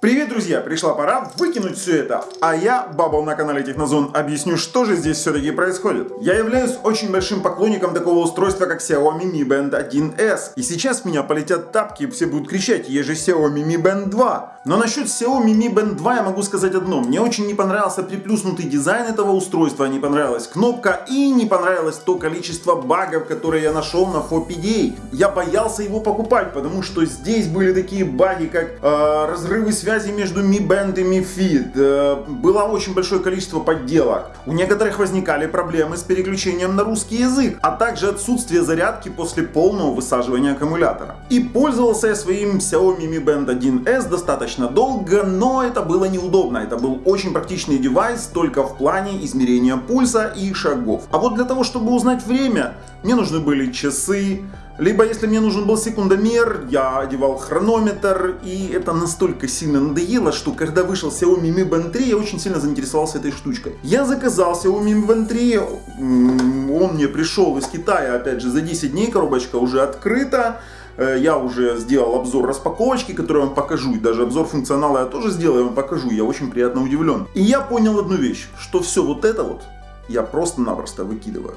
Привет, друзья! Пришла пора выкинуть все это. А я, Бабл на канале Технозон, объясню, что же здесь все-таки происходит. Я являюсь очень большим поклонником такого устройства, как Xiaomi Mi Band 1S. И сейчас меня полетят тапки, все будут кричать, есть же Xiaomi Mi Band 2. Но насчет Xiaomi Mi Band 2 я могу сказать одно. Мне очень не понравился приплюснутый дизайн этого устройства, не понравилась кнопка и не понравилось то количество багов, которые я нашел на FOPDA. Я боялся его покупать, потому что здесь были такие баги, как э, разрывы связи связи между Mi Band и Mi Fit. Э, было очень большое количество подделок. У некоторых возникали проблемы с переключением на русский язык, а также отсутствие зарядки после полного высаживания аккумулятора. И пользовался я своим Xiaomi Mi Band 1S достаточно долго, но это было неудобно. Это был очень практичный девайс только в плане измерения пульса и шагов. А вот для того, чтобы узнать время, мне нужны были часы, либо, если мне нужен был секундомер, я одевал хронометр, и это настолько сильно надоело, что когда вышел Xiaomi Mi Band 3, я очень сильно заинтересовался этой штучкой. Я заказал Xiaomi Mi Band 3, он мне пришел из Китая, опять же, за 10 дней, коробочка уже открыта. Э, я уже сделал обзор распаковочки, который вам покажу, и даже обзор функционала я тоже сделаю, я вам покажу, я очень приятно удивлен. И я понял одну вещь, что все вот это вот я просто-напросто выкидываю.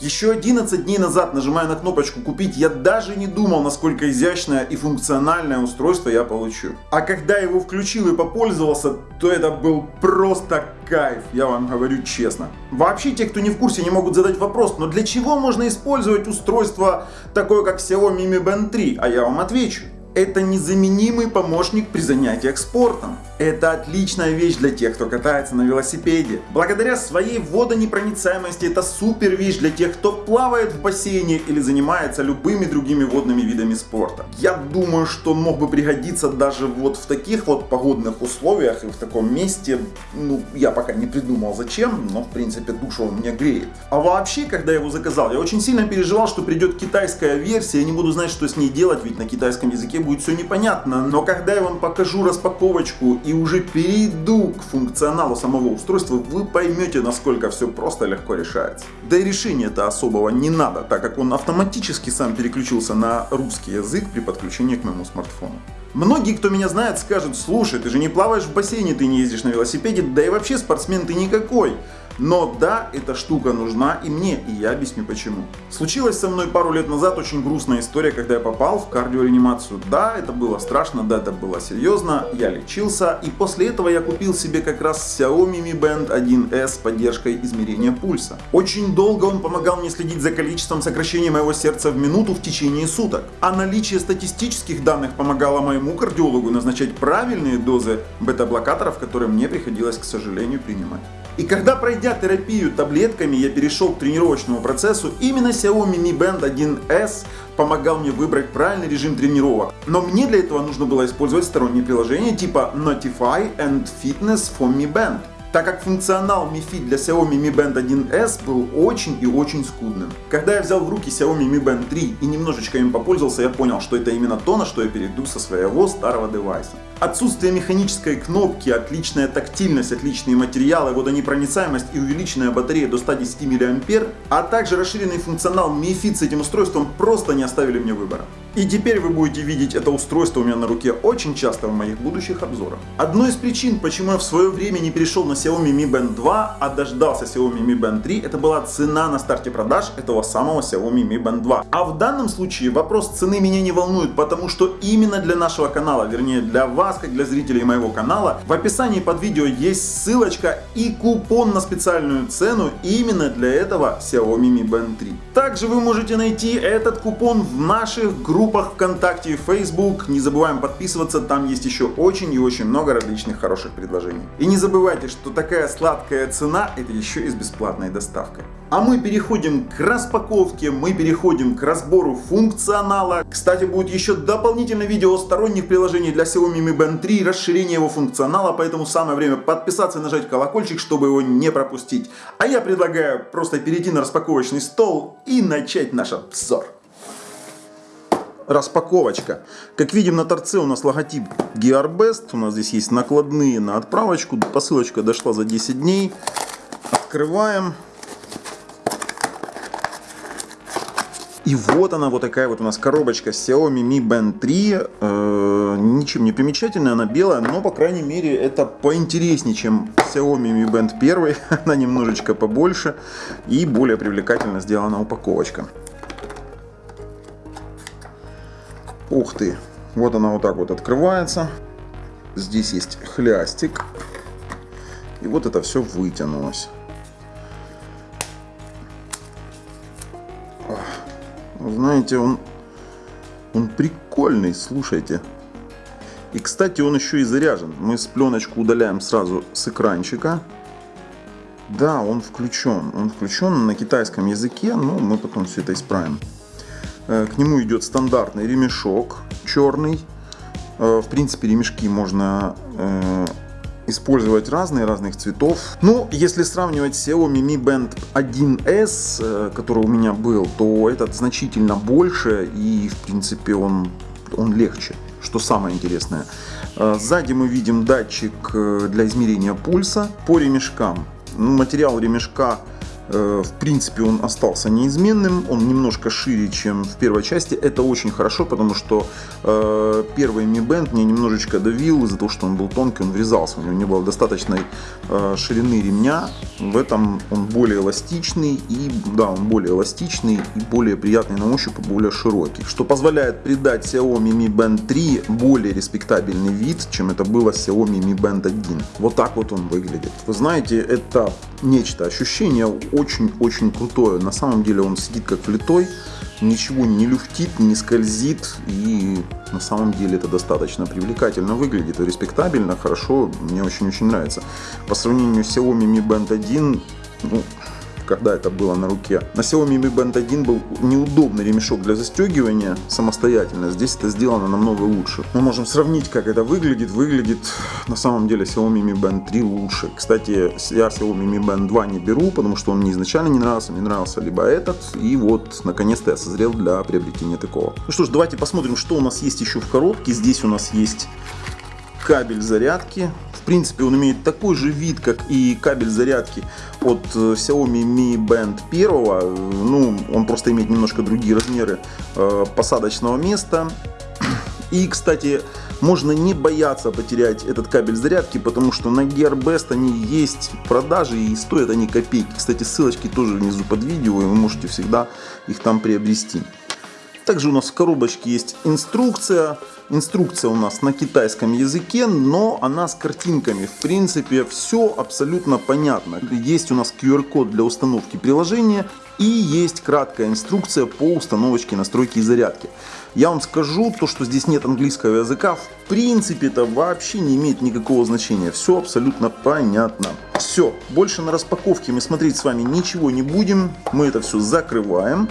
Еще 11 дней назад, нажимая на кнопочку «Купить», я даже не думал, насколько изящное и функциональное устройство я получу. А когда его включил и попользовался, то это был просто кайф, я вам говорю честно. Вообще, те, кто не в курсе, не могут задать вопрос, но для чего можно использовать устройство такое, как Xiaomi Mi Band 3? А я вам отвечу. Это незаменимый помощник при занятиях спортом. Это отличная вещь для тех, кто катается на велосипеде. Благодаря своей водонепроницаемости это супер вещь для тех, кто плавает в бассейне или занимается любыми другими водными видами спорта. Я думаю, что мог бы пригодиться даже вот в таких вот погодных условиях и в таком месте. Ну, я пока не придумал зачем, но в принципе душу он мне греет. А вообще, когда я его заказал, я очень сильно переживал, что придет китайская версия, я не буду знать, что с ней делать, ведь на китайском языке будет все непонятно. Но когда я вам покажу распаковочку и уже перейду к функционалу самого устройства, вы поймете, насколько все просто легко решается. Да и решения-то особого не надо, так как он автоматически сам переключился на русский язык при подключении к моему смартфону. Многие, кто меня знает, скажут, слушай, ты же не плаваешь в бассейне, ты не ездишь на велосипеде, да и вообще спортсмен ты никакой. Но да, эта штука нужна и мне, и я объясню почему. Случилась со мной пару лет назад очень грустная история, когда я попал в кардиореанимацию. Да, это было страшно, да, это было серьезно, я лечился, и после этого я купил себе как раз Xiaomi Mi Band 1S с поддержкой измерения пульса. Очень долго он помогал мне следить за количеством сокращения моего сердца в минуту в течение суток. А наличие статистических данных помогало моему кардиологу назначать правильные дозы бета-блокаторов, которые мне приходилось, к сожалению, принимать. И когда пройдя терапию таблетками, я перешел к тренировочному процессу, именно Xiaomi Mi Band 1S помогал мне выбрать правильный режим тренировок. Но мне для этого нужно было использовать сторонние приложения типа Notify and Fitness for Mi Band так как функционал Mi Fit для Xiaomi Mi Band 1S был очень и очень скудным. Когда я взял в руки Xiaomi Mi Band 3 и немножечко им попользовался, я понял, что это именно то, на что я перейду со своего старого девайса. Отсутствие механической кнопки, отличная тактильность, отличные материалы, водонепроницаемость и увеличенная батарея до 110 мА, а также расширенный функционал Mi Fit с этим устройством просто не оставили мне выбора. И теперь вы будете видеть это устройство у меня на руке очень часто в моих будущих обзорах. Одной из причин, почему я в свое время не перешел на Xiaomi Mi Band 2, а дождался Xiaomi Mi Band 3, это была цена на старте продаж этого самого Xiaomi Mi Band 2. А в данном случае вопрос цены меня не волнует, потому что именно для нашего канала, вернее для вас, как для зрителей моего канала, в описании под видео есть ссылочка и купон на специальную цену именно для этого Xiaomi Mi Band 3. Также вы можете найти этот купон в наших группах ВКонтакте и Facebook. Не забываем подписываться, там есть еще очень и очень много различных хороших предложений. И не забывайте, что такая сладкая цена это еще и с бесплатной доставкой. А мы переходим к распаковке, мы переходим к разбору функционала. Кстати, будет еще дополнительное видео о сторонних приложениях для Xiaomi Mi Band 3, расширение его функционала, поэтому самое время подписаться и нажать колокольчик, чтобы его не пропустить. А я предлагаю просто перейти на распаковочный стол и начать наш обзор. Распаковочка. Как видим на торце у нас логотип GearBest. У нас здесь есть накладные на отправочку. Посылочка дошла за 10 дней. Открываем. И вот она, вот такая вот у нас коробочка Xiaomi Mi Band 3. Э, ничем не примечательная, она белая, но, по крайней мере, это поинтереснее, чем Xiaomi Mi Band 1. она немножечко побольше и более привлекательно сделана упаковочка. Ух ты! Вот она вот так вот открывается. Здесь есть хлястик. И вот это все вытянулось. Знаете, он, он прикольный, слушайте. И, кстати, он еще и заряжен. Мы с пленочку удаляем сразу с экранчика. Да, он включен. Он включен на китайском языке, но мы потом все это исправим. Э, к нему идет стандартный ремешок черный. Э, в принципе, ремешки можно э, использовать разные, разных цветов. Но если сравнивать Xiaomi Mi Band 1S, который у меня был, то этот значительно больше и, в принципе, он, он легче, что самое интересное. Сзади мы видим датчик для измерения пульса по ремешкам. Материал ремешка Э, в принципе, он остался неизменным, он немножко шире, чем в первой части. Это очень хорошо, потому что э, первый Mi Band мне немножечко давил из-за того, что он был тонкий, он врезался, у него не было достаточной э, ширины ремня. В этом он более эластичный, и да, он более эластичный и более приятный на ощупь, более широкий, что позволяет придать Xiaomi Mi Band 3 более респектабельный вид, чем это было Xiaomi Mi Band 1. Вот так вот он выглядит. Вы знаете, это нечто, ощущение очень-очень крутое. На самом деле он сидит как влитой, ничего не люфтит, не скользит. И на самом деле это достаточно привлекательно выглядит, респектабельно, хорошо, мне очень-очень нравится. По сравнению с Xiaomi Mi Band 1, ну, когда это было на руке. На Xiaomi Mi Band 1 был неудобный ремешок для застегивания самостоятельно. Здесь это сделано намного лучше. Мы можем сравнить, как это выглядит. Выглядит на самом деле Xiaomi Mi Band 3 лучше. Кстати, я Xiaomi Mi Band 2 не беру, потому что он мне изначально не нравился. Мне нравился либо этот. И вот, наконец-то я созрел для приобретения такого. Ну что ж, давайте посмотрим, что у нас есть еще в коробке. Здесь у нас есть кабель зарядки. В принципе, он имеет такой же вид, как и кабель зарядки от э, Xiaomi Mi Band 1. Ну, он просто имеет немножко другие размеры э, посадочного места. И, кстати, можно не бояться потерять этот кабель зарядки, потому что на GearBest они есть в продаже и стоят они копейки. Кстати, ссылочки тоже внизу под видео, и вы можете всегда их там приобрести. Также у нас в коробочке есть инструкция. Инструкция у нас на китайском языке, но она с картинками. В принципе, все абсолютно понятно. Есть у нас QR-код для установки приложения и есть краткая инструкция по установочке настройки и зарядки. Я вам скажу, то что здесь нет английского языка, в принципе это вообще не имеет никакого значения. Все абсолютно понятно. Все, больше на распаковке мы смотреть с вами ничего не будем. Мы это все закрываем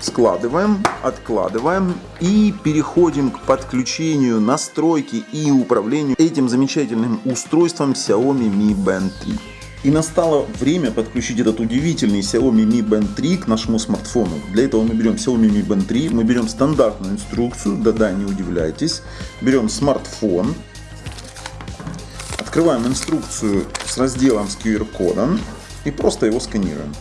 складываем, откладываем и переходим к подключению, настройке и управлению этим замечательным устройством Xiaomi Mi Band 3. И настало время подключить этот удивительный Xiaomi Mi Band 3 к нашему смартфону. Для этого мы берем Xiaomi Mi Band 3, мы берем стандартную инструкцию, да-да, не удивляйтесь. Берем смартфон, открываем инструкцию с разделом с QR-кодом и просто его сканируем.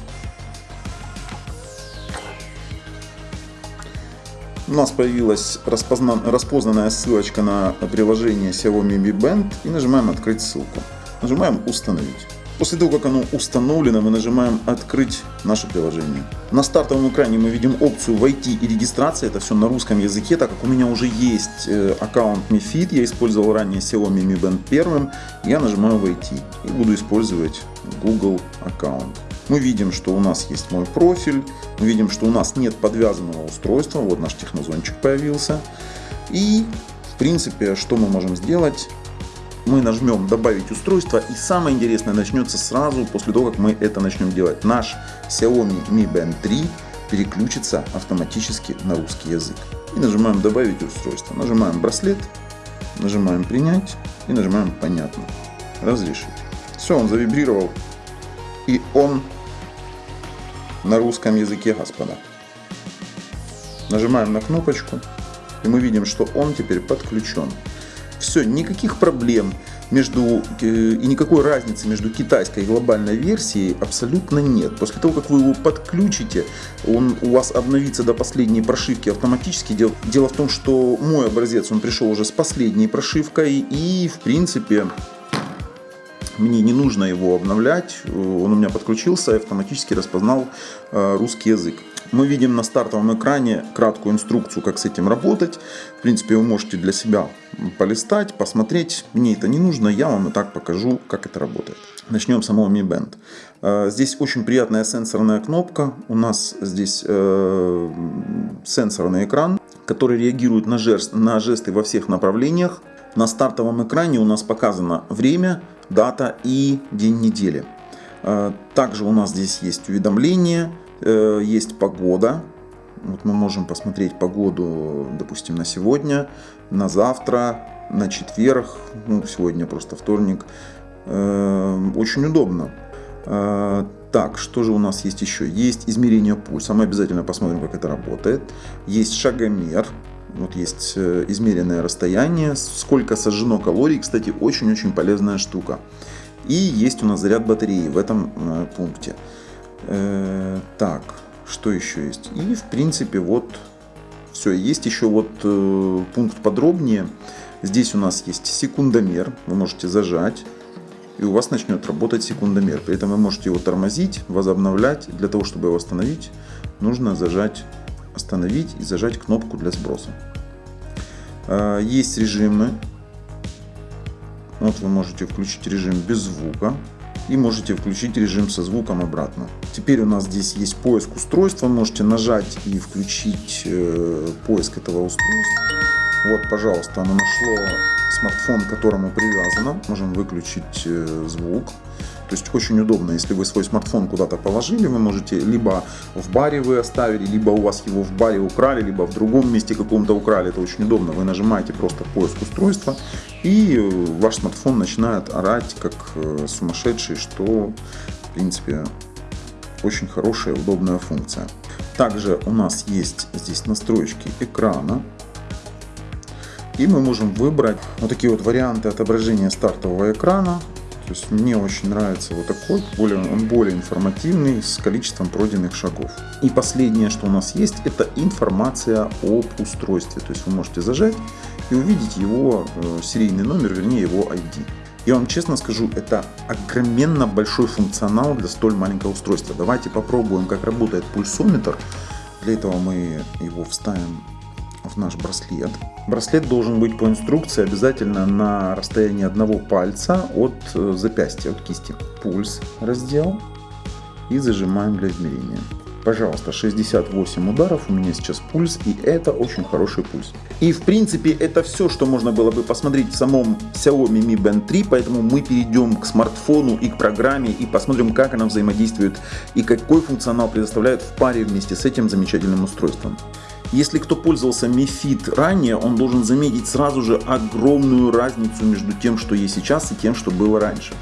У нас появилась распозна... распознанная ссылочка на приложение Xiaomi Mi Band и нажимаем «Открыть ссылку». Нажимаем «Установить». После того, как оно установлено, мы нажимаем «Открыть наше приложение». На стартовом экране мы видим опцию «Войти и регистрация». Это все на русском языке, так как у меня уже есть э, аккаунт Mi Fit. Я использовал ранее Xiaomi Mi Band 1. Я нажимаю «Войти» и буду использовать Google аккаунт. Мы видим, что у нас есть мой профиль, мы видим, что у нас нет подвязанного устройства, вот наш технозончик появился. И, в принципе, что мы можем сделать? Мы нажмем «Добавить устройство» и самое интересное начнется сразу после того, как мы это начнем делать. Наш Xiaomi Mi Band 3 переключится автоматически на русский язык. И нажимаем «Добавить устройство». Нажимаем «Браслет», нажимаем «Принять» и нажимаем «Понятно». Разрешить. Все, он завибрировал. И он на русском языке, господа. Нажимаем на кнопочку, и мы видим, что он теперь подключен. Все, никаких проблем, между, и никакой разницы между китайской и глобальной версией абсолютно нет. После того, как вы его подключите, он у вас обновится до последней прошивки автоматически. Дело, дело в том, что мой образец, он пришел уже с последней прошивкой и, в принципе, мне не нужно его обновлять, он у меня подключился и автоматически распознал э, русский язык. Мы видим на стартовом экране краткую инструкцию, как с этим работать. В принципе, вы можете для себя полистать, посмотреть. Мне это не нужно, я вам и так покажу, как это работает. Начнем с самого Mi Band. Э, здесь очень приятная сенсорная кнопка. У нас здесь э, сенсорный экран, который реагирует на, жест, на жесты во всех направлениях. На стартовом экране у нас показано время, дата и день недели. Э, также у нас здесь есть уведомления, есть погода. Вот мы можем посмотреть погоду, допустим, на сегодня, на завтра, на четверг, ну, сегодня просто вторник. Э, очень удобно. Так, что же у нас есть еще? Есть измерение пульса. Мы обязательно посмотрим, как это работает. Есть шагомер. Вот есть э, измеренное расстояние, сколько сожжено калорий, кстати, очень-очень полезная штука. И есть у нас заряд батареи в этом э, пункте. Э, так, что еще есть? И в принципе вот все. Есть еще вот пункт подробнее. Здесь у нас есть секундомер, вы можете зажать и у вас начнет работать секундомер. При этом вы можете его тормозить, возобновлять. Для того, чтобы его остановить, нужно зажать остановить и зажать кнопку для сброса. А, есть режимы. Вот вы можете включить режим без звука и можете включить режим со звуком обратно. Теперь у нас здесь есть поиск устройства. Можете нажать и включить э, поиск этого устройства. Вот, пожалуйста, оно нашло смартфон, к которому привязано. Можем выключить э, звук. То есть очень удобно, если вы свой смартфон куда-то положили, вы можете либо в баре вы оставили, либо у вас его в баре украли, либо в другом месте каком-то украли. Это очень удобно. Вы нажимаете просто поиск устройства, и э, ваш смартфон начинает орать как э, сумасшедший, что в принципе очень хорошая, удобная функция. Также у нас есть здесь настройки экрана. И мы можем выбрать вот такие вот варианты отображения стартового экрана. То есть мне очень нравится вот такой, более, он более информативный, с количеством пройденных шагов. И последнее, что у нас есть, это информация об устройстве. То есть вы можете зажать и увидеть его э, серийный номер, вернее его ID. Я вам честно скажу, это огроменно большой функционал для столь маленького устройства. Давайте попробуем, как работает пульсометр. Для этого мы его вставим в наш браслет. Браслет должен быть по инструкции обязательно на расстоянии одного пальца от э, запястья, от кисти. Пульс раздел и зажимаем для измерения. Пожалуйста, 68 ударов у меня сейчас пульс, и это очень хороший пульс. И в принципе это все, что можно было бы посмотреть в самом Xiaomi Mi Band 3, поэтому мы перейдем к смартфону и к программе и посмотрим, как она взаимодействует и какой функционал предоставляет в паре вместе с этим замечательным устройством. Если кто пользовался Mi Fit ранее, он должен заметить сразу же огромную разницу между тем, что есть сейчас и тем, что было раньше.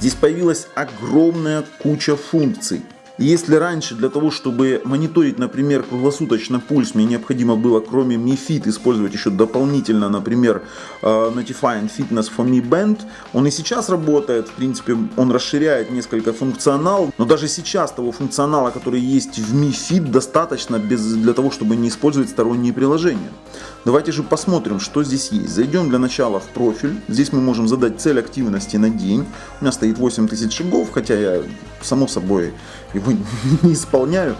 Здесь появилась огромная куча функций. Если раньше для того, чтобы мониторить, например, круглосуточно пульс, мне необходимо было, кроме Mi Fit, использовать еще дополнительно, например, э, Notifying Fitness for Mi Band, он и сейчас работает, в принципе, он расширяет несколько функционал, но даже сейчас того функционала, который есть в Mi Fit, достаточно без, для того, чтобы не использовать сторонние приложения. Давайте же посмотрим, что здесь есть. Зайдем для начала в профиль. Здесь мы можем задать цель активности на день. У меня стоит 8000 шагов, хотя я, само собой, его не исполняю.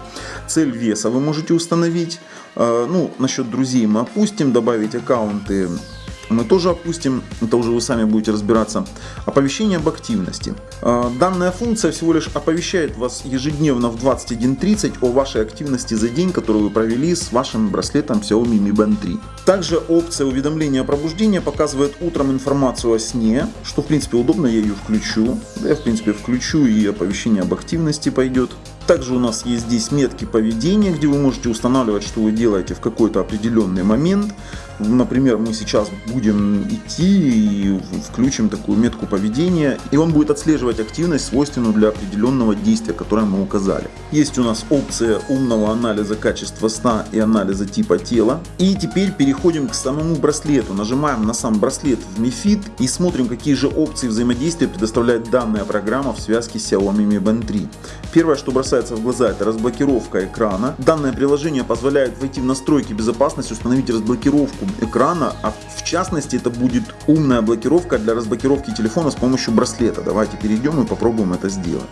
Цель веса вы можете установить. А, ну, насчет друзей мы опустим, добавить аккаунты мы тоже опустим, это уже вы сами будете разбираться. Оповещение об активности. А, данная функция всего лишь оповещает вас ежедневно в 21.30 о вашей активности за день, которую вы провели с вашим браслетом Xiaomi Mi Band 3. Также опция уведомления о пробуждении показывает утром информацию о сне, что в принципе удобно, я ее включу. я в принципе включу и оповещение об активности пойдет. Также у нас есть здесь метки поведения, где вы можете устанавливать, что вы делаете в какой-то определенный момент. Например, мы сейчас будем идти и включим такую метку поведения, и он будет отслеживать активность, свойственную для определенного действия, которое мы указали. Есть у нас опция умного анализа качества сна и анализа типа тела. И теперь переходим к самому браслету. Нажимаем на сам браслет в Mi Fit и смотрим, какие же опции взаимодействия предоставляет данная программа в связке с Xiaomi Mi Band 3. Первое, что бросается в глаза, это разблокировка экрана. Данное приложение позволяет войти в настройки безопасности, установить разблокировку экрана, а в частности это будет умная блокировка для разблокировки телефона с помощью браслета. Давайте перейдем и попробуем это сделать.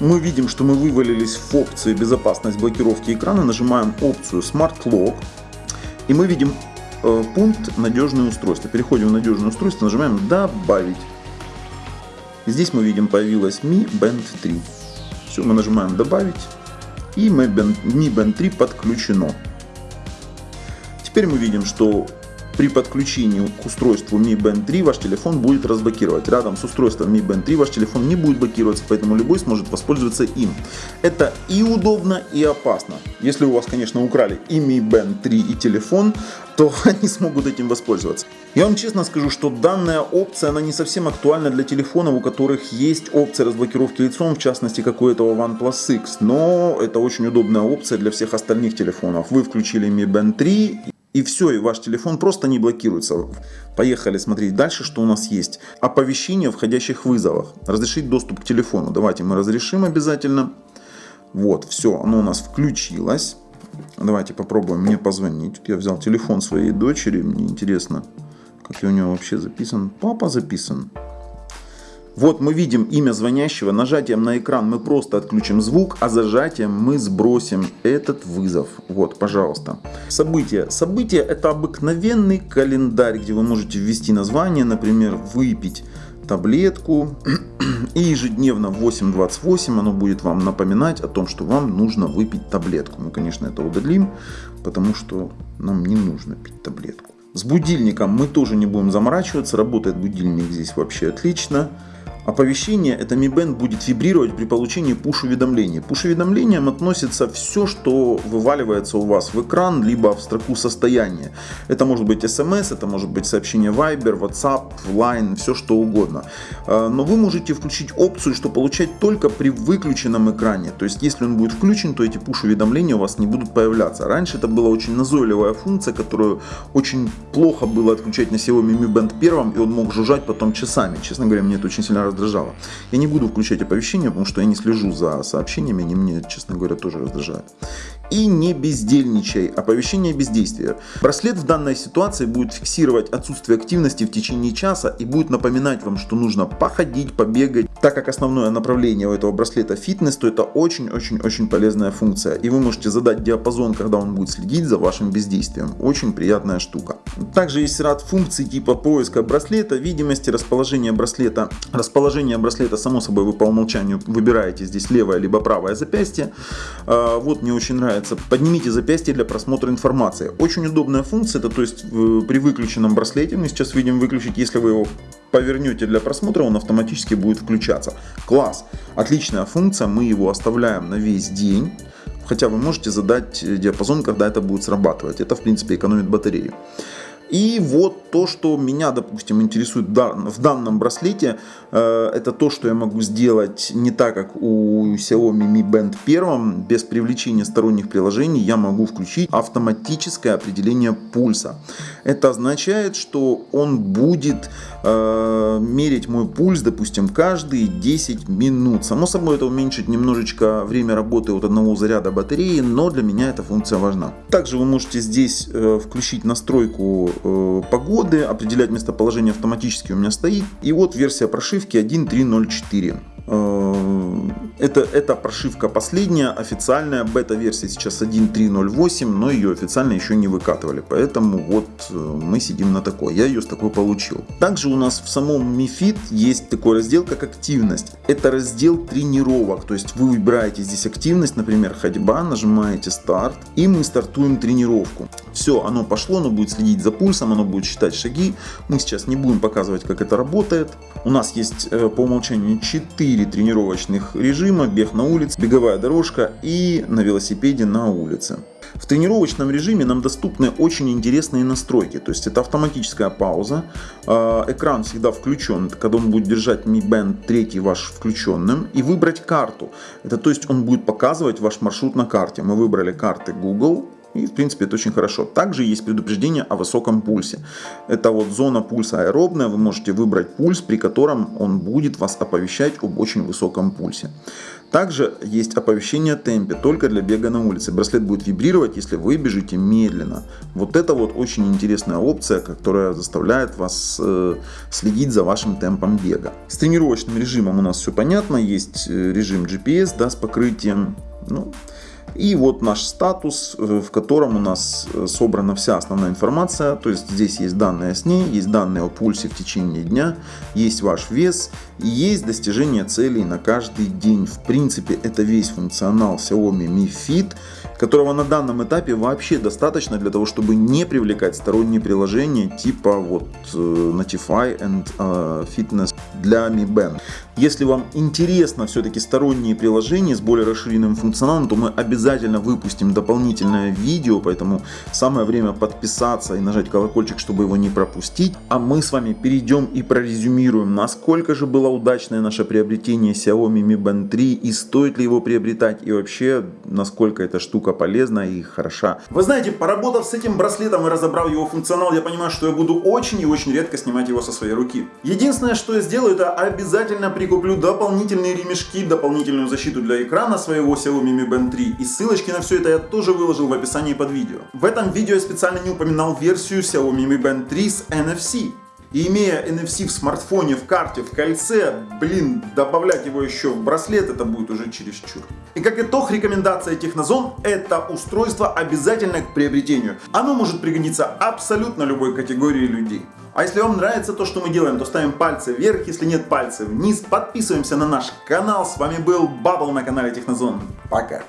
Мы видим, что мы вывалились в опции безопасность блокировки экрана, нажимаем опцию Smart Lock и мы видим э, пункт надежное устройство. Переходим в надежное устройство, нажимаем добавить. Здесь мы видим появилась Mi Band 3. Все, мы нажимаем добавить и Mi Band 3 подключено. Теперь мы видим, что при подключении к устройству Mi Band 3 ваш телефон будет разблокировать. Рядом с устройством Mi Band 3 ваш телефон не будет блокироваться, поэтому любой сможет воспользоваться им. Это и удобно, и опасно. Если у вас, конечно, украли и Mi Band 3, и телефон, то они смогут этим воспользоваться. Я вам честно скажу, что данная опция, она не совсем актуальна для телефонов, у которых есть опция разблокировки лицом, в частности, как у этого OnePlus X. Но это очень удобная опция для всех остальных телефонов. Вы включили Mi Band 3 и все, и ваш телефон просто не блокируется. Поехали смотреть дальше, что у нас есть. Оповещение о входящих вызовах. Разрешить доступ к телефону. Давайте мы разрешим обязательно. Вот, все, оно у нас включилось. Давайте попробуем мне позвонить. Я взял телефон своей дочери, мне интересно, как я у него вообще записан. Папа записан. Вот мы видим имя звонящего, нажатием на экран мы просто отключим звук, а зажатием мы сбросим этот вызов. Вот, пожалуйста. События. События это обыкновенный календарь, где вы можете ввести название, например, выпить таблетку. И ежедневно в 8.28 оно будет вам напоминать о том, что вам нужно выпить таблетку. Мы, конечно, это удалим, потому что нам не нужно пить таблетку. С будильником мы тоже не будем заморачиваться. Работает будильник здесь вообще отлично. Оповещение, это Mi Band будет вибрировать при получении push-уведомления. Push-уведомлением относится все, что вываливается у вас в экран, либо в строку состояния. Это может быть SMS, это может быть сообщение Viber, WhatsApp, Line, все что угодно. А, но вы можете включить опцию, что получать только при выключенном экране. То есть, если он будет включен, то эти push-уведомления у вас не будут появляться. Раньше это была очень назойливая функция, которую очень плохо было отключать на Xiaomi Mi Band 1, и он мог жужжать потом часами. Честно говоря, мне это очень сильно раздражало. Я не буду включать оповещения, потому что я не слежу за сообщениями, они мне, честно говоря, тоже раздражают. И не бездельничай. Оповещение бездействия. Браслет в данной ситуации будет фиксировать отсутствие активности в течение часа и будет напоминать вам, что нужно походить, побегать. Так как основное направление у этого браслета фитнес, то это очень-очень-очень полезная функция. И вы можете задать диапазон, когда он будет следить за вашим бездействием. Очень приятная штука. Также есть ряд функций типа поиска браслета, видимости, расположения браслета. Расположение браслета, само собой, вы по умолчанию выбираете здесь левое либо правое запястье. А, вот мне очень нравится нравится, поднимите запястье для просмотра информации. Очень удобная функция, это то есть при выключенном браслете, мы сейчас видим выключить, если вы его повернете для просмотра, он автоматически будет включаться. Класс, отличная функция, мы его оставляем на весь день. Хотя вы можете задать диапазон, когда это будет срабатывать. Это в принципе экономит батарею. И вот то, что меня, допустим, интересует в данном браслете, э, это то, что я могу сделать не так, как у Xiaomi Mi Band 1, без привлечения сторонних приложений я могу включить автоматическое определение пульса. Это означает, что он будет э, мерить мой пульс, допустим, каждые 10 минут. Само собой, это уменьшит немножечко время работы от одного заряда батареи, но для меня эта функция важна. Также вы можете здесь э, включить настройку погоды, определять местоположение автоматически у меня стоит. И вот версия прошивки 1.3.0.4. Э, это, это прошивка последняя, официальная бета-версия сейчас 1.3.0.8, но ее официально еще не выкатывали, поэтому вот э, мы сидим на такой, я ее с такой получил. Также у нас в самом Mi Fit есть такой раздел, как активность. Это раздел тренировок, то есть вы выбираете здесь активность, например, ходьба, нажимаете старт, и мы стартуем тренировку. Все, оно пошло, оно будет следить за пульсом, оно будет считать шаги. Мы сейчас не будем показывать, как это работает. У нас есть э, по умолчанию 4 4 тренировочных режима, бег на улице, беговая дорожка и на велосипеде на улице. В тренировочном режиме нам доступны очень интересные настройки. То есть это автоматическая пауза, э, экран всегда включен, когда он будет держать Mi Band 3 ваш включенным, и выбрать карту. Это то есть он будет показывать ваш маршрут на карте. Мы выбрали карты Google, и, в принципе, это очень хорошо. Также есть предупреждение о высоком пульсе. Это вот зона пульса аэробная. Вы можете выбрать пульс, при котором он будет вас оповещать об очень высоком пульсе. Также есть оповещение о темпе только для бега на улице. Браслет будет вибрировать, если вы бежите медленно. Вот это вот очень интересная опция, которая заставляет вас э, следить за вашим темпом бега. С тренировочным режимом у нас все понятно. Есть э, режим GPS да, с покрытием. Ну, и вот наш статус, э, в котором у нас э, собрана вся основная информация. То есть здесь есть данные о сне, есть данные о пульсе в течение дня, есть ваш вес и есть достижение целей на каждый день. В принципе, это весь функционал Xiaomi Mi Fit, которого на данном этапе вообще достаточно для того, чтобы не привлекать сторонние приложения типа вот э, Notify and Fitness для Mi Band. Если вам интересно все-таки сторонние приложения с более расширенным функционалом, то мы обязательно выпустим дополнительное видео, поэтому самое время подписаться и нажать колокольчик, чтобы его не пропустить. А мы с вами перейдем и прорезюмируем, насколько же было удачное наше приобретение Xiaomi Mi Band 3 и стоит ли его приобретать и вообще насколько эта штука полезна и хороша. Вы знаете, поработав с этим браслетом и разобрав его функционал, я понимаю, что я буду очень и очень редко снимать его со своей руки. Единственное, что я сделаю, это обязательно при прикуплю дополнительные ремешки, дополнительную защиту для экрана своего Xiaomi Mi Band 3 и ссылочки на все это я тоже выложил в описании под видео. В этом видео я специально не упоминал версию Xiaomi Mi Band 3 с NFC. И имея NFC в смартфоне, в карте, в кольце, блин, добавлять его еще в браслет, это будет уже чересчур. И как итог, рекомендация Технозон – это устройство обязательно к приобретению. Оно может пригодиться абсолютно любой категории людей. А если вам нравится то, что мы делаем, то ставим пальцы вверх, если нет пальцы вниз. Подписываемся на наш канал. С вами был Бабл на канале Технозон. Пока.